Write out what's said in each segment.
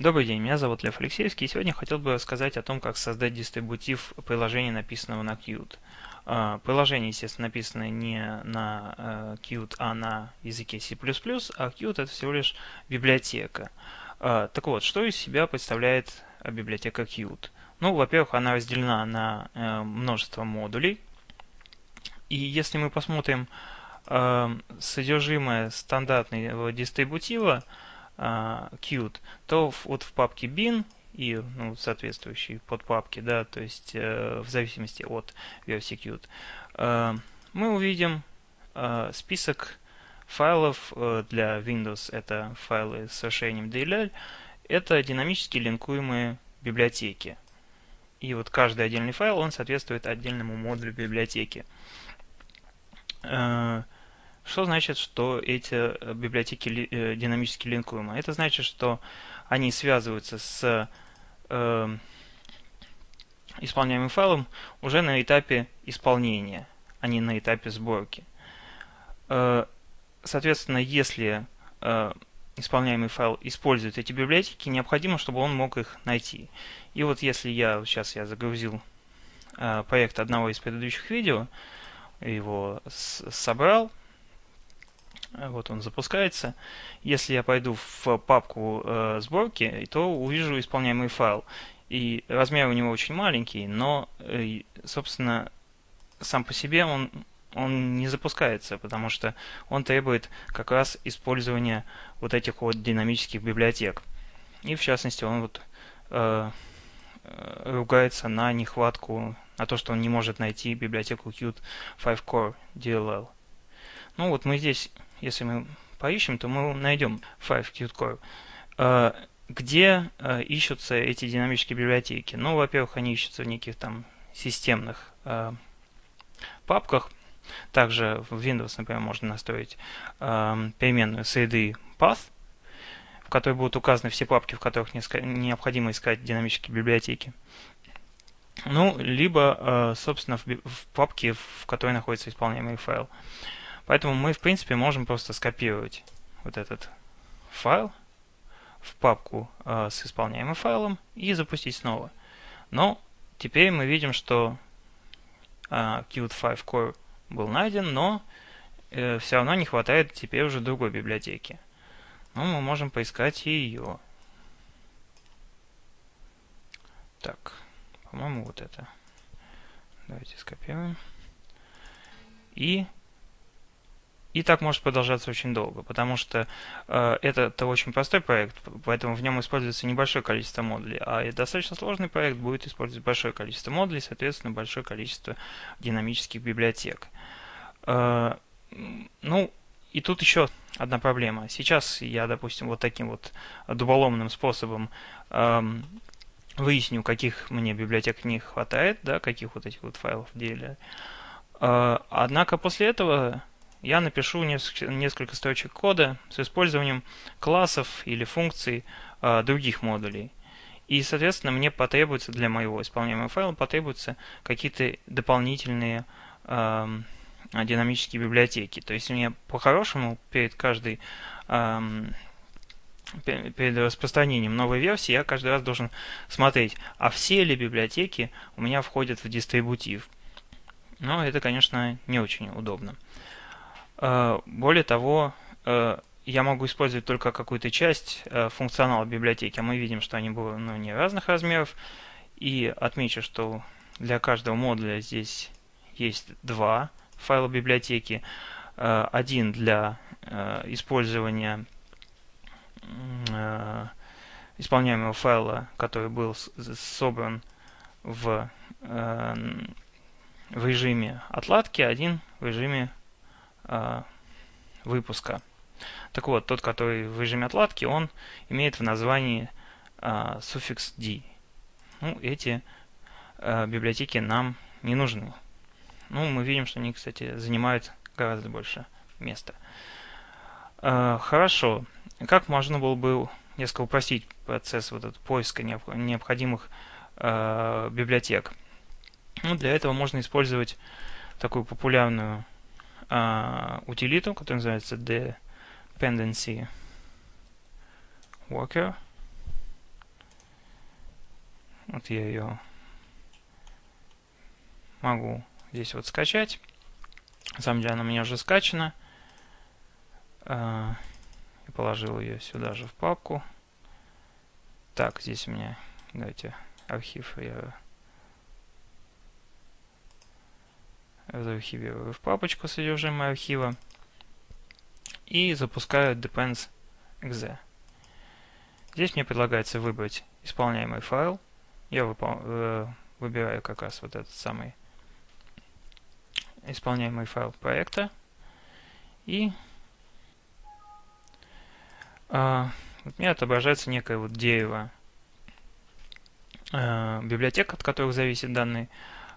Добрый день, меня зовут Лев Алексеевский, и сегодня хотел бы рассказать о том, как создать дистрибутив приложения, написанного на Qt. А, приложение, естественно, написано не на э, Qt, а на языке C++, а Qt это всего лишь библиотека. А, так вот, что из себя представляет библиотека Qt? Ну, во-первых, она разделена на э, множество модулей, и если мы посмотрим э, содержимое стандартного дистрибутива, uh, Qt, то вот в папке bin и ну, соответствующие подпапки, да, то есть э, в зависимости от версии Qt, э, мы увидим э, список файлов э, для Windows, это файлы с расширением DLL, это динамически линкуемые библиотеки. И вот каждый отдельный файл, он соответствует отдельному модулю библиотеки. Э, что значит, что эти э, библиотеки э, динамически линкуемы? Это значит, что они связываются с э, исполняемым файлом уже на этапе исполнения, а не на этапе сборки. Э, соответственно, если э, исполняемый файл использует эти библиотеки, необходимо, чтобы он мог их найти. И вот если я, сейчас я загрузил э, проект одного из предыдущих видео, его собрал, вот он запускается. Если я пойду в папку э, сборки, то увижу исполняемый файл. И размер у него очень маленький, но, э, собственно, сам по себе он, он не запускается, потому что он требует как раз использования вот этих вот динамических библиотек. И в частности он вот э, э ругается на нехватку, на то, что он не может найти библиотеку Qt 5 Core DLL. Ну вот мы здесь если мы поищем, то мы найдем 5 Qt Где э, ищутся эти динамические библиотеки? Ну, во-первых, они ищутся в неких там системных э, папках. Также в Windows, например, можно настроить э, переменную cd path, в которой будут указаны все папки, в которых необходимо искать динамические библиотеки. Ну, либо, собственно, в папке, в которой находится исполняемый файл. Поэтому мы, в принципе, можем просто скопировать вот этот файл в папку э, с исполняемым файлом и запустить снова. Но теперь мы видим, что э, Qt5 Core был найден, но э, все равно не хватает теперь уже другой библиотеки. Но мы можем поискать ее. Так, по-моему, вот это. Давайте скопируем. И и так может продолжаться очень долго, потому что э, это, это очень простой проект, поэтому в нем используется небольшое количество модулей, а достаточно сложный проект будет использовать большое количество модулей, соответственно, большое количество динамических библиотек. Э, ну, и тут еще одна проблема. Сейчас я, допустим, вот таким вот дуболомным способом э, выясню, каких мне библиотек не хватает, да, каких вот этих вот файлов деле. Э, однако после этого я напишу несколько строчек кода с использованием классов или функций э, других модулей. И, соответственно, мне потребуется для моего исполняемого файла потребуются какие-то дополнительные э, динамические библиотеки. То есть мне по-хорошему перед каждой э, перед распространением новой версии я каждый раз должен смотреть, а все ли библиотеки у меня входят в дистрибутив. Но это, конечно, не очень удобно. Э, более того, э, я могу использовать только какую-то часть э, функционала библиотеки, а мы видим, что они были ну, не разных размеров. И отмечу, что для каждого модуля здесь есть два файла библиотеки. Один для использования исполняемого файла, который был собран в, в режиме отладки, один в режиме выпуска. Так вот, тот, который в режиме отладки, он имеет в названии а, суффикс d. Ну, эти а, библиотеки нам не нужны. Ну, мы видим, что они, кстати, занимают гораздо больше места. А, хорошо. Как можно было бы несколько упростить процесс вот этот поиска необходимых а, библиотек? Ну, для этого можно использовать такую популярную uh, утилиту, которая называется dependency worker. Вот я ее могу здесь вот скачать. На самом деле она у меня уже скачана. А, и положил ее сюда же в папку. Так, здесь у меня, давайте, архив я заархивирую в папочку содержимое архива и запускаю depends.exe. Здесь мне предлагается выбрать исполняемый файл. Я э, выбираю как раз вот этот самый исполняемый файл проекта. И э, вот мне отображается некое вот дерево э, библиотек, от которых зависит данный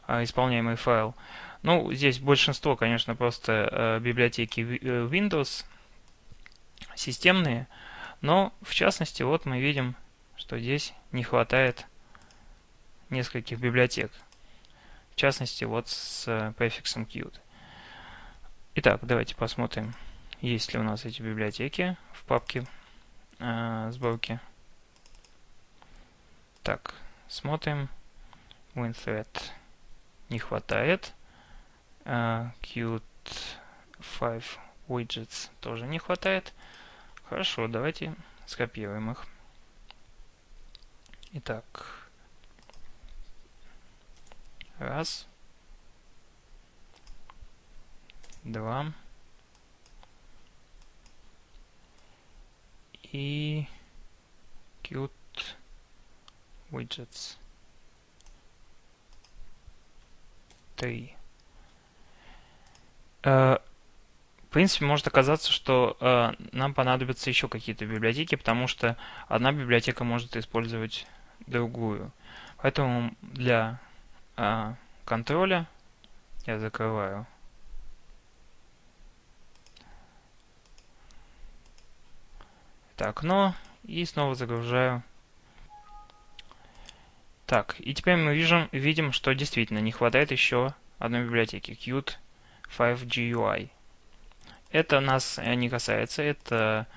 исполняемый файл. Ну, здесь большинство, конечно, просто э, библиотеки э, Windows системные, но в частности, вот мы видим, что здесь не хватает нескольких библиотек. В частности, вот с э, префиксом Qt. Итак, давайте посмотрим, есть ли у нас эти библиотеки в папке э, сборки. Так, смотрим. WinThread не хватает. Uh, Qt 5 widgets тоже не хватает. Хорошо, давайте скопируем их. Итак, раз, два и Qt widgets 3. Uh, в принципе, может оказаться, что э, нам понадобятся еще какие-то библиотеки, потому что одна библиотека может использовать другую. Поэтому для э, контроля я закрываю это окно и снова загружаю. Так, и теперь мы видим, видим что действительно не хватает еще одной библиотеки, Qt 5GUI. Это нас э, не касается, это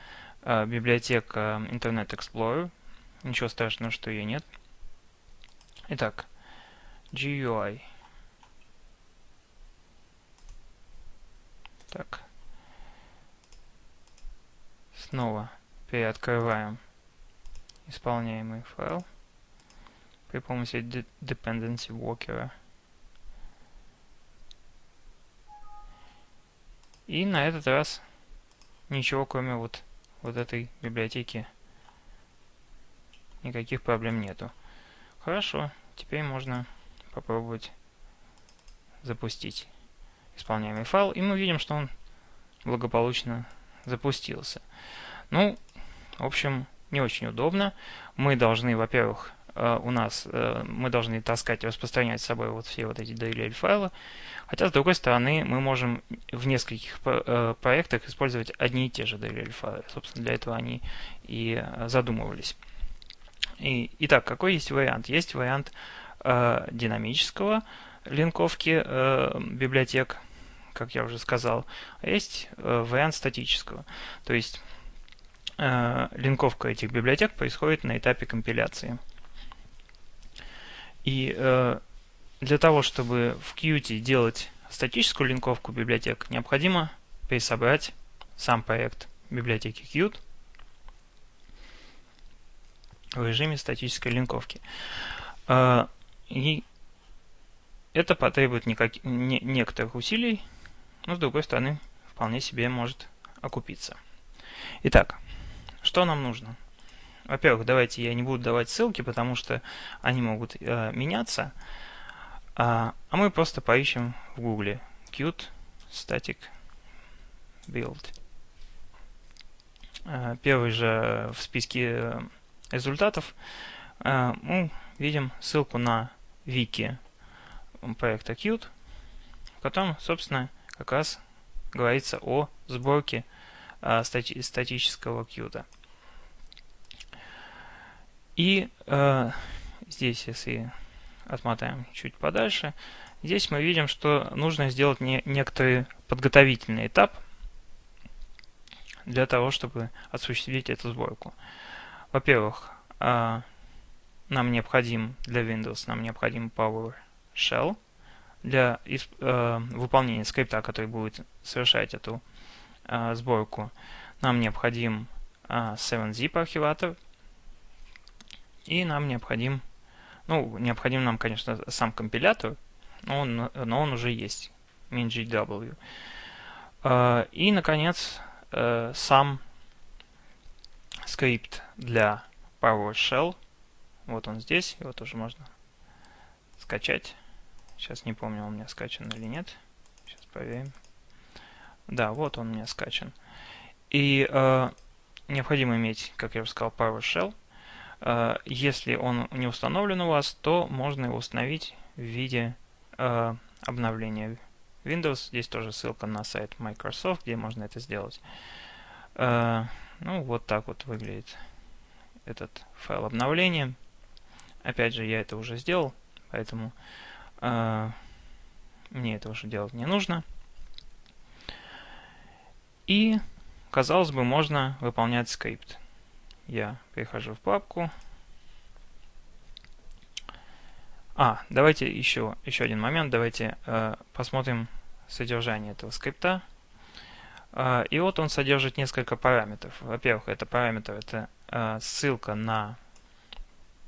э, библиотека Internet Explorer. Ничего страшного, что ее нет. Итак, GUI. Так. Снова переоткрываем исполняемый файл при помощи dependency walker. И на этот раз ничего, кроме вот, вот этой библиотеки, никаких проблем нету. Хорошо, теперь можно попробовать запустить исполняемый файл, и мы видим, что он благополучно запустился. Ну, в общем, не очень удобно. Мы должны, во-первых, у нас э, мы должны таскать и распространять с собой вот все вот эти DLL файлы. Хотя, с другой стороны, мы можем в нескольких э, проектах использовать одни и те же DLL файлы. Собственно, для этого они и задумывались. И, итак, какой есть вариант? Есть вариант э, динамического линковки э, библиотек, как я уже сказал. А есть э, вариант статического. То есть э, линковка этих библиотек происходит на этапе компиляции. И э, для того, чтобы в Qt делать статическую линковку библиотек, необходимо пересобрать сам проект библиотеки Qt в режиме статической линковки. Э, и это потребует никак, не, некоторых усилий, но с другой стороны вполне себе может окупиться. Итак, что нам нужно? Во-первых, давайте я не буду давать ссылки, потому что они могут э, меняться. А, а мы просто поищем в Гугле Qt Static Build. А, первый же в списке результатов а, мы видим ссылку на вики проекта Qt, в котором, собственно, как раз говорится о сборке стати статического Qt. И э, здесь, если отмотаем чуть подальше, здесь мы видим, что нужно сделать не, некоторый подготовительный этап для того, чтобы осуществить эту сборку. Во-первых, э, нам необходим для Windows, нам необходим PowerShell для э, выполнения скрипта, который будет совершать эту э, сборку. Нам необходим э, 7-zip архиватор. И нам необходим, ну, необходим нам, конечно, сам компилятор, но он, но он уже есть, MinGW. Э, и, наконец, э, сам скрипт для PowerShell. Вот он здесь, его тоже можно скачать. Сейчас не помню, он у меня скачан или нет. Сейчас проверим. Да, вот он у меня скачан. И э, необходимо иметь, как я уже сказал, PowerShell. Э, если он не установлен у вас, то можно его установить в виде э, обновления Windows. Здесь тоже ссылка на сайт Microsoft, где можно это сделать. Э, ну, вот так вот выглядит этот файл обновления. Опять же, я это уже сделал, поэтому мне это уже делать не нужно. И, казалось бы, можно выполнять скрипт. Я перехожу в папку. А, давайте еще, еще один момент. Давайте э, посмотрим содержание этого скрипта. Э, и вот он содержит несколько параметров. Во-первых, это параметр, это э, ссылка на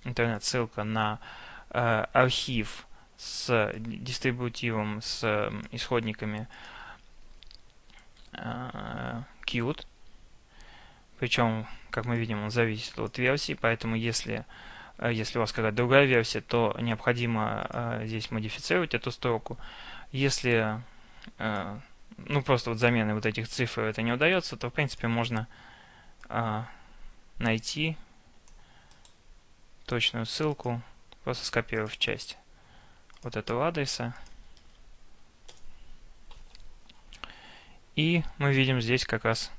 интернет-ссылка на э, архив с дистрибутивом, с исходниками э, Qt. Причем, как мы видим, он зависит от версии, поэтому если, э, если у вас какая-то другая версия, то необходимо э, здесь модифицировать эту строку. Если э, ну просто вот замены вот этих цифр это не удается, то в принципе можно э, найти точную ссылку, просто скопировав часть вот этого адреса. И мы видим здесь как раз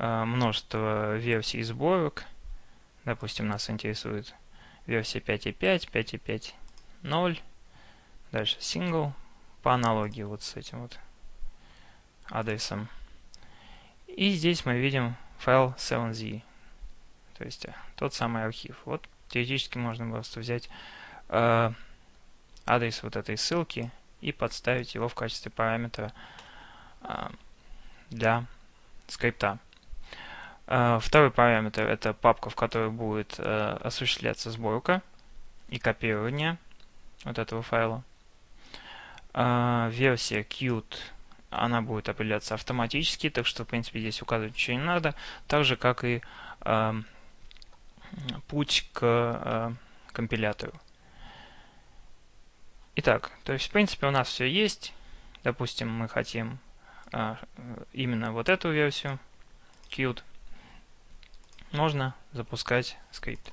множество версий сборок. Допустим, нас интересует версия 5.5, 5.5.0. Дальше single по аналогии вот с этим вот адресом. И здесь мы видим файл 7z, то есть э, тот самый архив. Вот теоретически можно просто взять э, адрес вот этой ссылки и подставить его в качестве параметра э, для скрипта. Э, второй параметр это папка, в которой будет э, осуществляться сборка и копирование вот этого файла. Э, версия Qt она будет определяться автоматически, так что, в принципе, здесь указывать ничего не надо. Так же, как и э, путь к э, компилятору. Итак, то есть в принципе у нас все есть. Допустим, мы хотим именно вот эту версию Qt. Можно запускать скрипт.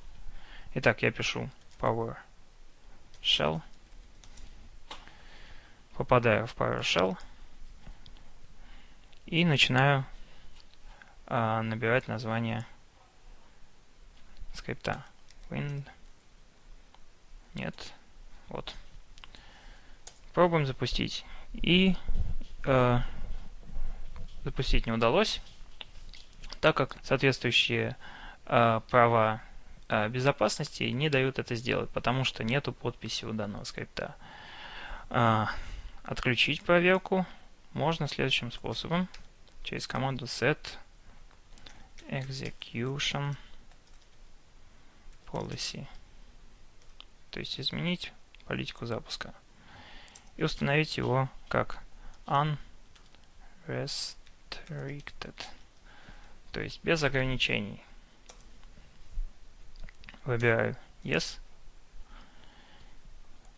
Итак, я пишу PowerShell. Попадаю в PowerShell. И начинаю э, набирать название скрипта. Wind. Нет. Вот. Пробуем запустить. И э, запустить не удалось, так как соответствующие э, права э, безопасности не дают это сделать, потому что нету подписи у данного скрипта. Э, отключить проверку можно следующим способом. Через команду set execution policy. То есть изменить политику запуска. И установить его как unrestricted. То есть без ограничений. Выбираю Yes.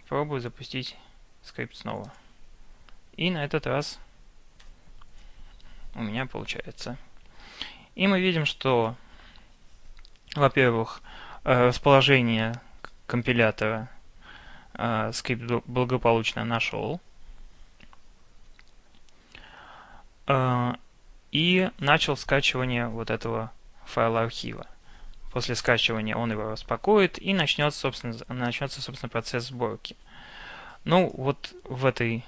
Пробую запустить скрипт снова. И на этот раз у меня получается. И мы видим, что, во-первых, Э, расположение компилятора э, скрипт благополучно нашел. И начал скачивание вот этого файла архива. После скачивания он его распакует и начнется, собственно, начнется, собственно, процесс сборки. Ну, вот в этой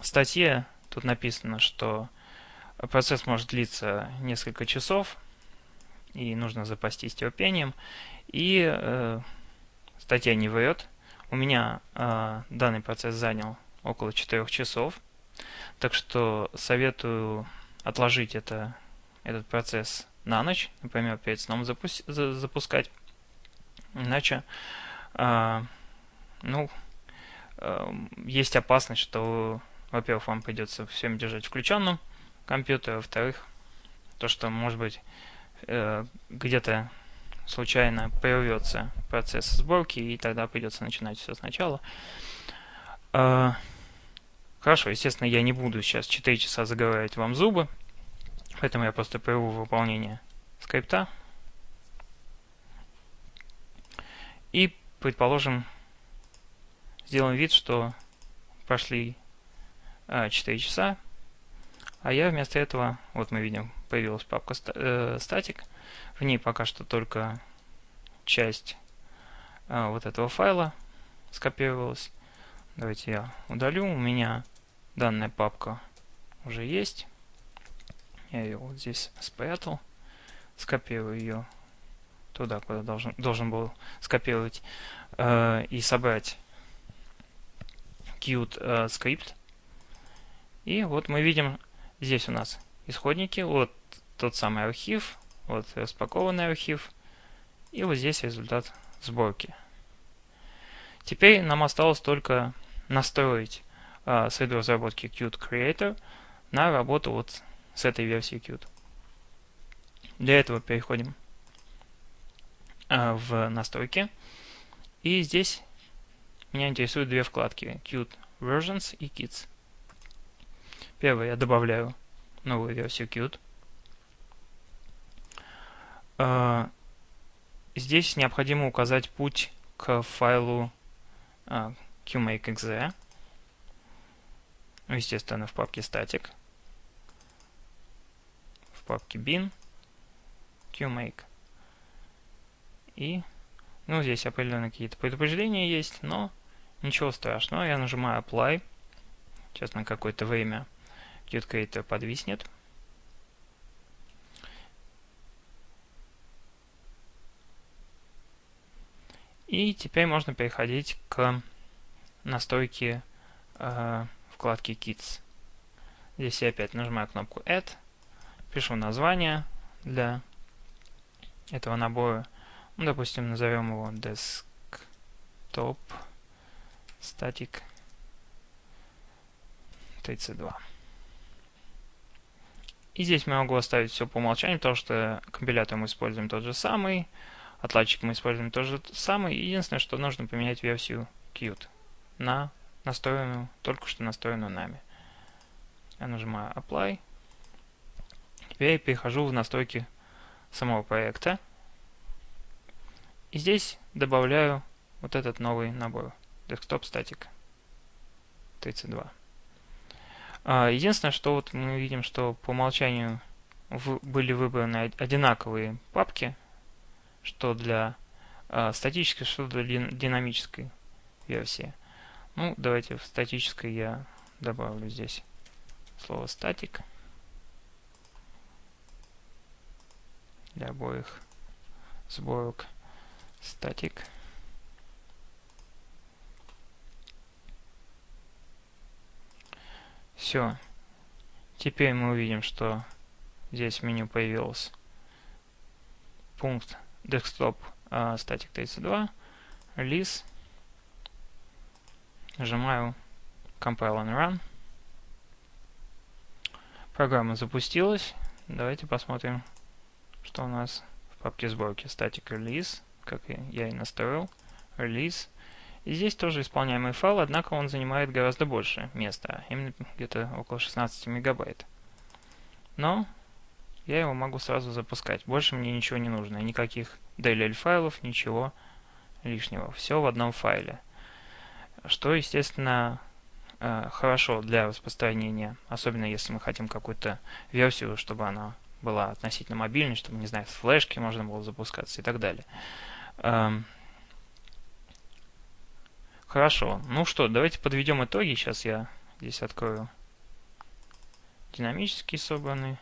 статье тут написано, что процесс может длиться несколько часов, и нужно запастись терпением. И э, статья не врет. У меня э, данный процесс занял около 4 часов. Так что советую отложить это, этот процесс на ночь, например, перед сном запу- запускать. Иначе, э, ну, э, есть опасность, что, во-первых, вам придется все держать включенным компьютер, а во-вторых, то, что, может быть, э, где-то случайно прервется процесс сборки, и тогда придется начинать все сначала. Э, хорошо, естественно, я не буду сейчас 4 часа заговаривать вам зубы, поэтому я просто прерву выполнение скрипта. И, предположим, сделаем вид, что прошли э, 4 часа, а я вместо этого, вот мы видим, появилась папка э, статик. В ней пока что только часть э, вот этого файла скопировалась. Давайте я удалю. У меня данная папка уже есть. Я ее вот здесь спрятал. Скопирую ее туда, куда должен, должен был скопировать э, и собрать Qt э, скрипт. И вот мы видим, Здесь у нас исходники, вот тот самый архив, вот распакованный архив, и вот здесь результат сборки. Теперь нам осталось только настроить э, разработки Qt Creator на работу вот с этой версией Qt. Для этого переходим э, в настройки. И здесь меня интересуют две вкладки Qt Versions и Kits. Первое, я добавляю новую версию Qt. А, здесь необходимо указать путь к файлу qmake.exe. Естественно, в папке static. В папке bin qmake. И, ну, здесь определенно какие-то предупреждения есть, но ничего страшного. Я нажимаю apply. Сейчас на какое-то время QtCreator подвиснет. И теперь можно переходить к настройке э, вкладки Kits. Здесь я опять нажимаю кнопку Add, пишу название для этого набора. Ну, допустим, назовем его Desktop Static 32. И здесь мы могу оставить все по умолчанию, потому что компилятор мы используем тот же самый, отладчик мы используем тот же самый. Единственное, что нужно поменять версию Qt на настроенную, только что настроенную нами. Я нажимаю Apply. Теперь я перехожу в настройки самого проекта. И здесь добавляю вот этот новый набор Desktop Static 32. А, единственное, что вот мы видим, что по умолчанию были выбраны одинаковые папки, что для э, статической, что для динамической версии. Ну, давайте в статической я добавлю здесь слово статик для обоих сборок статик. Все. Теперь мы увидим, что здесь в меню появился пункт desktop uh, static 32, release. Нажимаю compile and run. Программа запустилась. Давайте посмотрим, что у нас в папке сборки. Static release, как я и настроил. Release. И здесь тоже исполняемый файл, однако он занимает гораздо больше места, именно где-то около 16 мегабайт. Но я его могу сразу запускать. Больше мне ничего не нужно, никаких DLL файлов, ничего лишнего. Все в одном файле. Что, естественно, э, хорошо для распространения, особенно если мы хотим какую-то версию, чтобы она была относительно мобильной, чтобы, не знаю, с флешки можно было запускаться и так далее. Эм, Хорошо. Ну что, давайте подведем итоги. Сейчас я здесь открою динамически собранный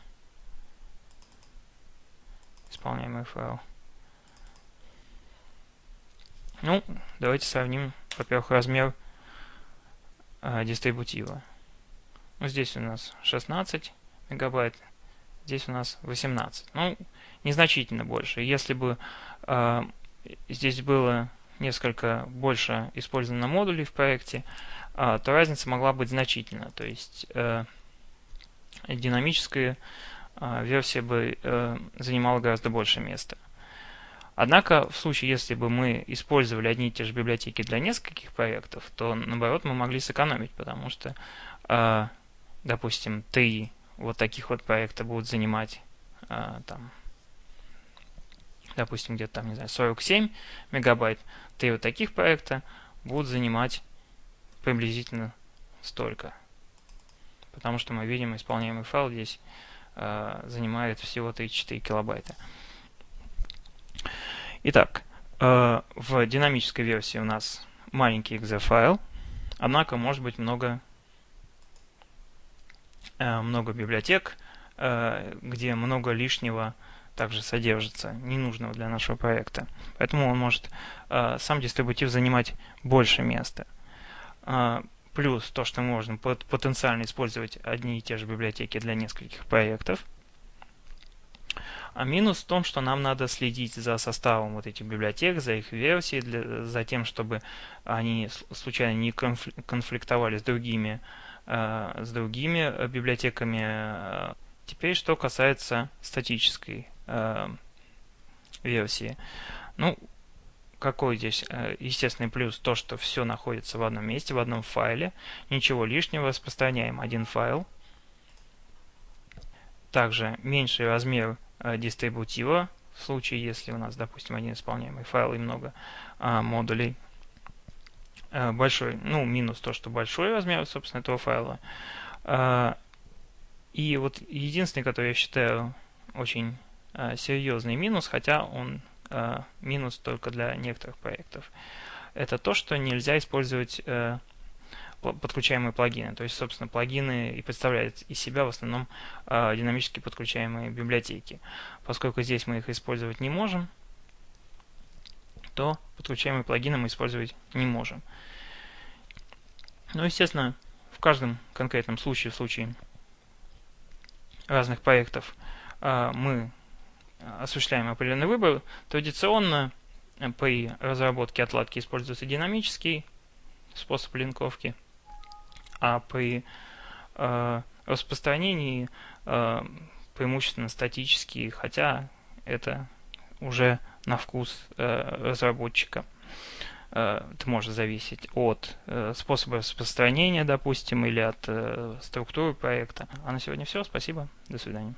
исполняемый файл. Ну, давайте сравним, во-первых, размер дистрибутива. Ну, здесь у нас 16 мегабайт, здесь у нас 18. Ну, незначительно больше. Если бы э, здесь было несколько больше использовано модулей в проекте, э, то разница могла быть значительна. То есть э, динамическая э, версия бы э, занимала гораздо больше места. Однако, в случае, если бы мы использовали одни и те же библиотеки для нескольких проектов, то, наоборот, мы могли сэкономить, потому что, э, допустим, три вот таких вот проекта будут занимать, э, там, допустим, где-то там, не знаю, 47 мегабайт, три вот таких проекта будут занимать приблизительно столько. Потому что мы видим, исполняемый файл здесь э, занимает всего 34 килобайта. Итак, э, в динамической версии у нас маленький exe файл, однако может быть много, э, много библиотек, э, где много лишнего также содержится, ненужного для нашего проекта. Поэтому он может сам дистрибутив занимать больше места. Плюс то, что можно потенциально использовать одни и те же библиотеки для нескольких проектов – а минус в том, что нам надо следить за составом вот этих библиотек, за их версией, для, за тем, чтобы они случайно не конфликтовали с другими, э, с другими библиотеками. Теперь, что касается статической э, версии. Ну, какой здесь э, естественный плюс? То, что все находится в одном месте, в одном файле. Ничего лишнего, распространяем один файл. Также меньший размер Э, дистрибутива, в случае, если у нас, допустим, один исполняемый файл и много а, модулей. А, большой, ну, минус то, что большой размер, собственно, этого файла. А, и вот единственный, который я считаю очень а, серьезный минус, хотя он а, минус только для некоторых проектов, это то, что нельзя использовать а, подключаемые плагины. То есть, собственно, плагины и представляют из себя в основном э, динамически подключаемые библиотеки. Поскольку здесь мы их использовать не можем, то подключаемые плагины мы использовать не можем. Ну, естественно, в каждом конкретном случае, в случае разных проектов, э, мы осуществляем определенный выбор. Традиционно при разработке отладки используется динамический способ линковки – а при э, распространении э, преимущественно статические, хотя это уже на вкус э, разработчика. Э, это может зависеть от э, способа распространения, допустим, или от э, структуры проекта. А на сегодня все. Спасибо. До свидания.